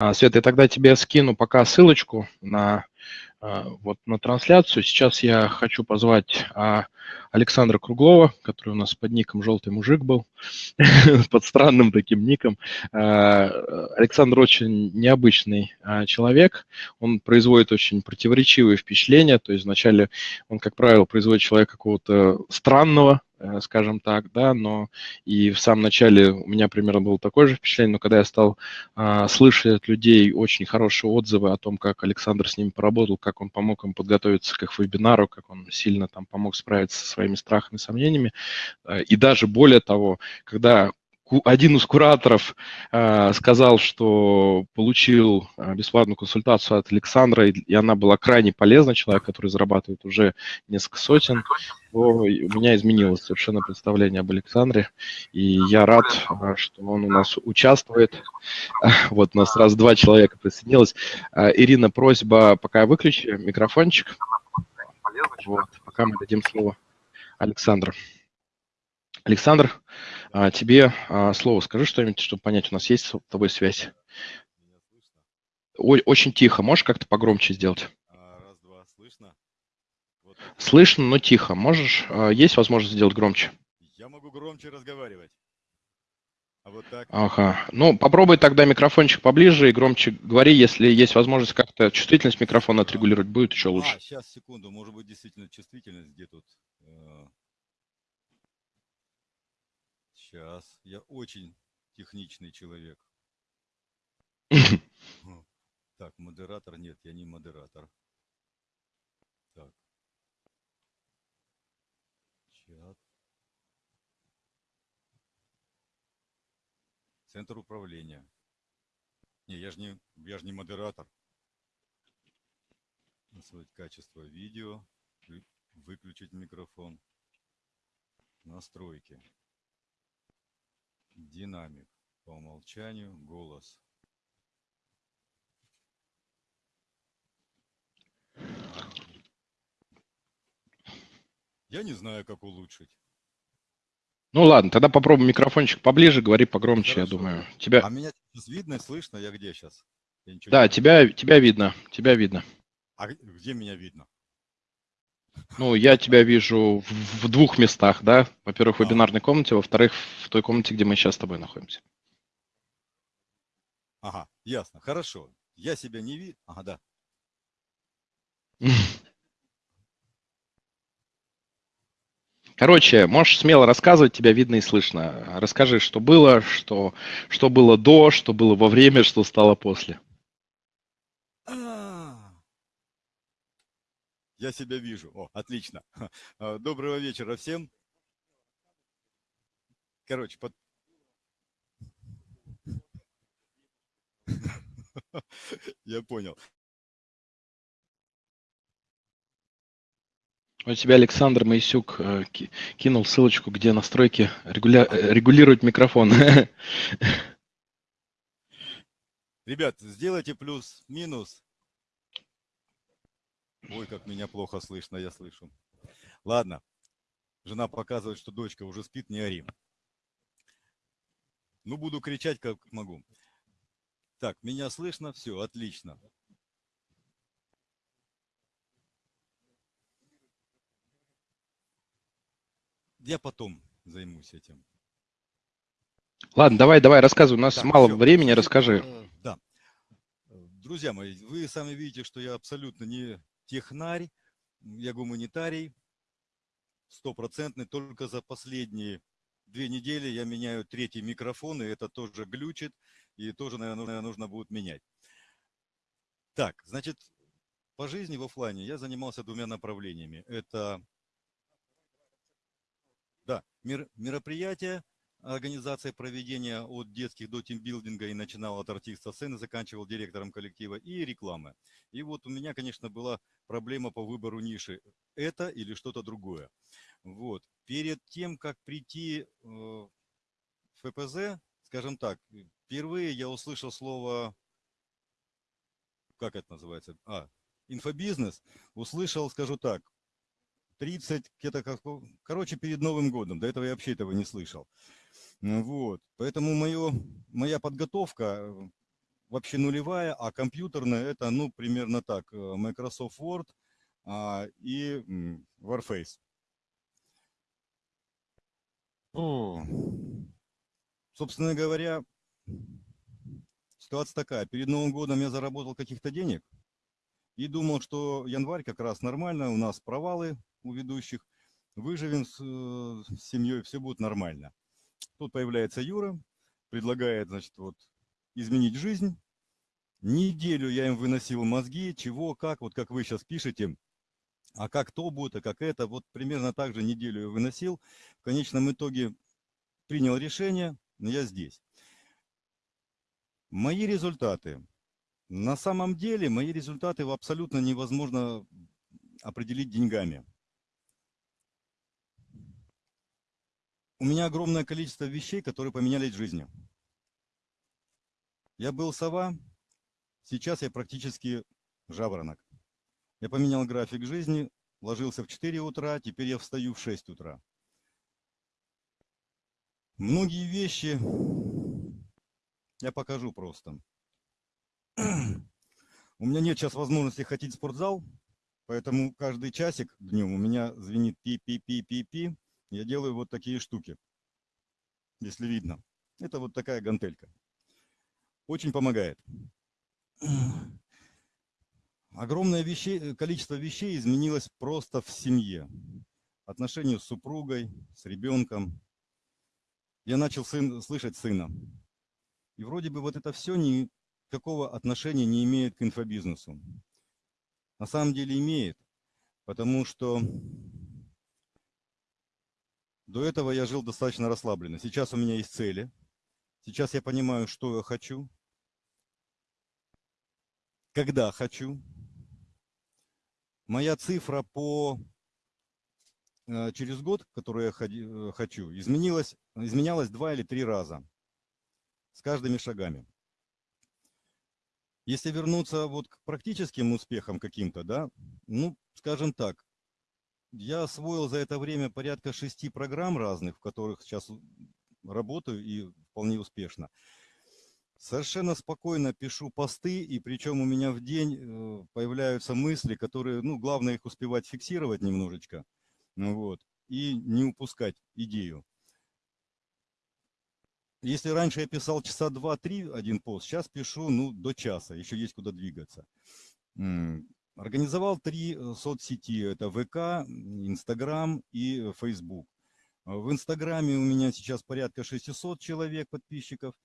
А, Света, я тогда тебе скину пока ссылочку на а, вот на трансляцию. Сейчас я хочу позвать а, Александра Круглова, который у нас под ником «Желтый мужик» был, под странным таким ником. А, Александр очень необычный человек, он производит очень противоречивые впечатления, то есть вначале он, как правило, производит человека какого-то странного, Э, скажем так, да, но и в самом начале у меня примерно было такое же впечатление, но когда я стал а, слышать от людей очень хорошие отзывы о том, как Александр с ними поработал, как он помог им подготовиться к их вебинару, как он сильно там помог справиться со своими страхами сомнениями, э, и даже более того, когда один из кураторов э, сказал, что получил э, бесплатную консультацию от Александра, и, и она была крайне полезна, человек, который зарабатывает уже несколько сотен, то у меня изменилось совершенно представление об Александре, и я рад, что он у нас участвует. Вот у нас сразу два человека присоединилось. Ирина, просьба, пока выключи микрофончик. Вот, пока мы дадим слово Александру. Александр, а, тебе а, слово. Скажи что-нибудь, чтобы понять, у нас есть с тобой связь. Очень тихо. Можешь как-то погромче сделать? А, раз, два. Слышно? Вот. Слышно, но тихо. Можешь? Есть возможность сделать громче? Я могу громче разговаривать. А? Ага. Ну, попробуй тогда микрофончик поближе и громче говори. Если есть возможность как-то чувствительность микрофона отрегулировать, будет еще лучше. А, сейчас, секунду. Может быть, действительно чувствительность где тут? Э, Сейчас. Я очень техничный человек. Так, модератор. Нет, я не модератор. Так. Чат. Центр управления. Не, я же не, я же не модератор. Насвоить качество видео. Выключить микрофон. Настройки. Динамик. По умолчанию голос. Я не знаю, как улучшить. Ну ладно, тогда попробуем микрофончик поближе, говори погромче, Хорошо. я думаю. Тебя... А меня видно и слышно? Я где сейчас? Я да, тебя, тебя видно, тебя видно. А где меня видно? Ну, я тебя вижу в, в двух местах, да? Во-первых, в а. вебинарной комнате, во-вторых, в той комнате, где мы сейчас с тобой находимся. Ага, ясно, хорошо. Я себя не вижу. Ага, да. Короче, можешь смело рассказывать, тебя видно и слышно. Расскажи, что было, что, что было до, что было во время, что стало после. Я себя вижу. О, отлично. А, доброго вечера всем. Короче, под... Я понял. У тебя Александр Моисюк э, кинул ссылочку, где настройки регуля... Э, регулируют микрофон. Ребят, сделайте плюс-минус Ой, как меня плохо слышно, я слышу. Ладно. Жена показывает, что дочка уже спит, не ори. Ну, буду кричать, как могу. Так, меня слышно? Все, отлично. Я потом займусь этим. Ладно, давай, давай, рассказывай. У нас так, мало все. времени, расскажи. Да. Друзья мои, вы сами видите, что я абсолютно не технарь, я гуманитарий, стопроцентный. Только за последние две недели я меняю третий микрофон, и это тоже глючит, и тоже, наверное, нужно будет менять. Так, значит, по жизни в офлайне я занимался двумя направлениями. Это мероприятия, организация проведения от детских до тимбилдинга и начинал от артиста сцены, заканчивал директором коллектива и рекламы. И вот у меня, конечно, была проблема по выбору ниши. Это или что-то другое. Вот. Перед тем, как прийти э, в ФПЗ, скажем так, впервые я услышал слово, как это называется, а, инфобизнес, услышал, скажу так, 30, где-то как, короче, перед Новым годом. До этого я вообще этого не слышал. Вот. Поэтому мое, моя подготовка вообще нулевая, а компьютерная это, ну, примерно так, э, Microsoft Word а, и Warface. О, собственно говоря, ситуация такая. Перед Новым годом я заработал каких-то денег и думал, что январь как раз нормально, у нас провалы у ведущих, выживем с, э, с семьей, все будет нормально. Тут появляется Юра, предлагает, значит, вот изменить жизнь. Неделю я им выносил мозги, чего, как, вот как вы сейчас пишете, а как то будет, а как это. Вот примерно так же неделю я выносил. В конечном итоге принял решение, но я здесь. Мои результаты. На самом деле мои результаты абсолютно невозможно определить деньгами. У меня огромное количество вещей, которые поменялись в жизни. Я был сова, сейчас я практически жаворонок. Я поменял график жизни, ложился в 4 утра, теперь я встаю в 6 утра. Многие вещи я покажу просто. У меня нет сейчас возможности ходить в спортзал, поэтому каждый часик днем у меня звенит пи-пи-пи-пи-пи. Я делаю вот такие штуки, если видно. Это вот такая гантелька очень помогает. Огромное вещей, количество вещей изменилось просто в семье. Отношения с супругой, с ребенком. Я начал сын, слышать сына. И вроде бы вот это все никакого отношения не имеет к инфобизнесу. На самом деле имеет, потому что до этого я жил достаточно расслабленно. Сейчас у меня есть цели. Сейчас я понимаю, что я хочу когда хочу. Моя цифра по э, через год, которую я э, хочу, изменилась, изменялась два или три раза с каждыми шагами. Если вернуться вот к практическим успехам каким-то, да, ну, скажем так, я освоил за это время порядка шести программ разных, в которых сейчас работаю и вполне успешно. Совершенно спокойно пишу посты, и причем у меня в день э, появляются мысли, которые, ну, главное их успевать фиксировать немножечко, ну вот, и не упускать идею. Если раньше я писал часа два-три один пост, сейчас пишу, ну, до часа, еще есть куда двигаться. Организовал три э, соцсети, это ВК, Инстаграм и Фейсбук. В Инстаграме у меня сейчас порядка 600 человек подписчиков –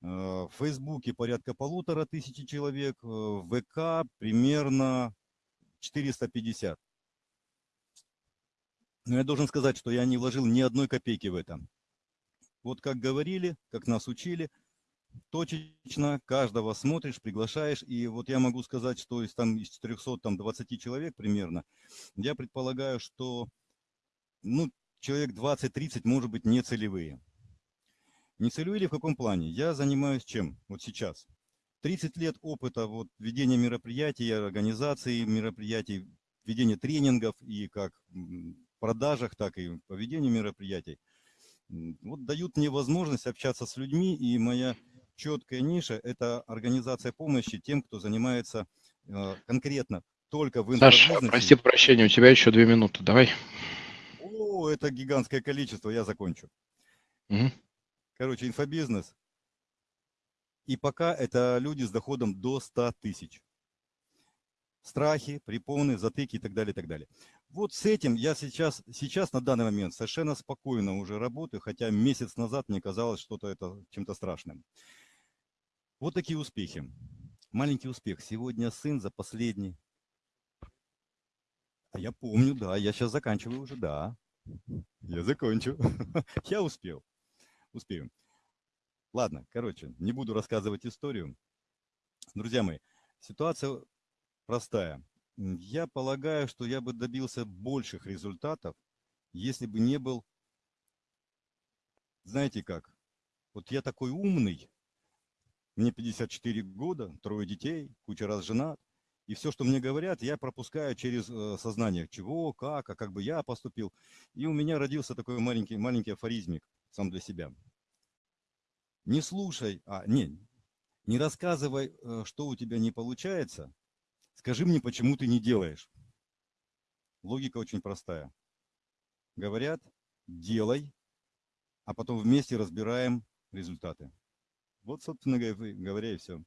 Э, в Фейсбуке порядка полутора тысячи человек, э, в ВК примерно 450. Но я должен сказать, что я не вложил ни одной копейки в это. Вот как говорили, как нас учили, точечно каждого смотришь, приглашаешь. И вот я могу сказать, что из, там, из 420 человек примерно, я предполагаю, что ну, человек 20-30 может быть не целевые. Не целевые ли в каком плане? Я занимаюсь чем вот сейчас? 30 лет опыта вот, ведения мероприятий, организации мероприятий, ведения тренингов и как продажах, так и по ведению мероприятий. Вот дают мне возможность общаться с людьми, и моя четкая ниша – это организация помощи тем, кто занимается э, конкретно только в Саша, прости прощения, у тебя еще две минуты, давай. О, это гигантское количество, я закончу. Угу. Короче, инфобизнес. И пока это люди с доходом до 100 тысяч. Страхи, препоны, затыки и так далее, и так далее. Вот с этим я сейчас, сейчас на данный момент совершенно спокойно уже работаю, хотя месяц назад мне казалось что-то это чем-то страшным. Вот такие успехи. Маленький успех. Сегодня сын за последний. А я помню, да, я сейчас заканчиваю уже, да. Я закончу. Я успел успеем. Ладно, короче, не буду рассказывать историю. Друзья мои, ситуация простая. Я полагаю, что я бы добился больших результатов, если бы не был, знаете как, вот я такой умный, мне 54 года, трое детей, куча раз женат, и все, что мне говорят, я пропускаю через э, сознание, чего, как, а как бы я поступил. И у меня родился такой маленький, маленький афоризмик сам для себя. Не слушай, а, не, Не рассказывай, э, что у тебя не получается, скажи мне, почему ты не делаешь. Логика очень простая. Говорят, делай, а потом вместе разбираем результаты. Вот, собственно говоря, и все.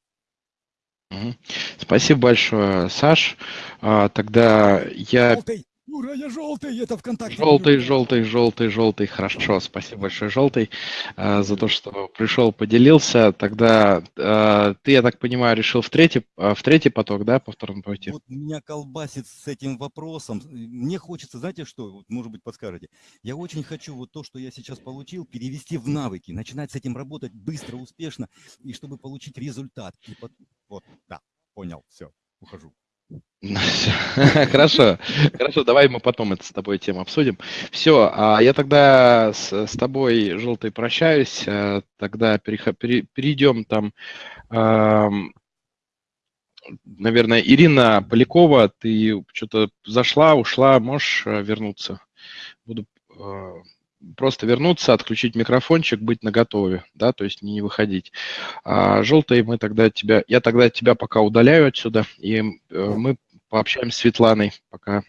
Спасибо большое, Саш. А, тогда я... Желтый, Юра, я желтый, это ВКонтакте. Желтый, желтый, желтый, желтый. Хорошо, спасибо большое, желтый, а, за то, что пришел, поделился. Тогда а, ты, я так понимаю, решил в третий, в третий поток, да, по второму пойти? Вот меня колбасит с этим вопросом. Мне хочется, знаете что, вот, может быть, подскажете. Я очень хочу вот то, что я сейчас получил, перевести в навыки, начинать с этим работать быстро, успешно, и чтобы получить результат. И под... Вот, да, понял, все, ухожу. Хорошо, хорошо, давай мы потом это с тобой тему обсудим. Все, а я тогда с, с тобой, Желтый, прощаюсь. Э, тогда перейдем там, наверное, Ирина Полякова, ты что-то зашла, ушла, можешь э, вернуться? Буду э, просто вернуться, отключить микрофончик, быть наготове, да, то есть не выходить. А желтый мы тогда тебя, я тогда тебя пока удаляю отсюда, и мы пообщаемся с Светланой, пока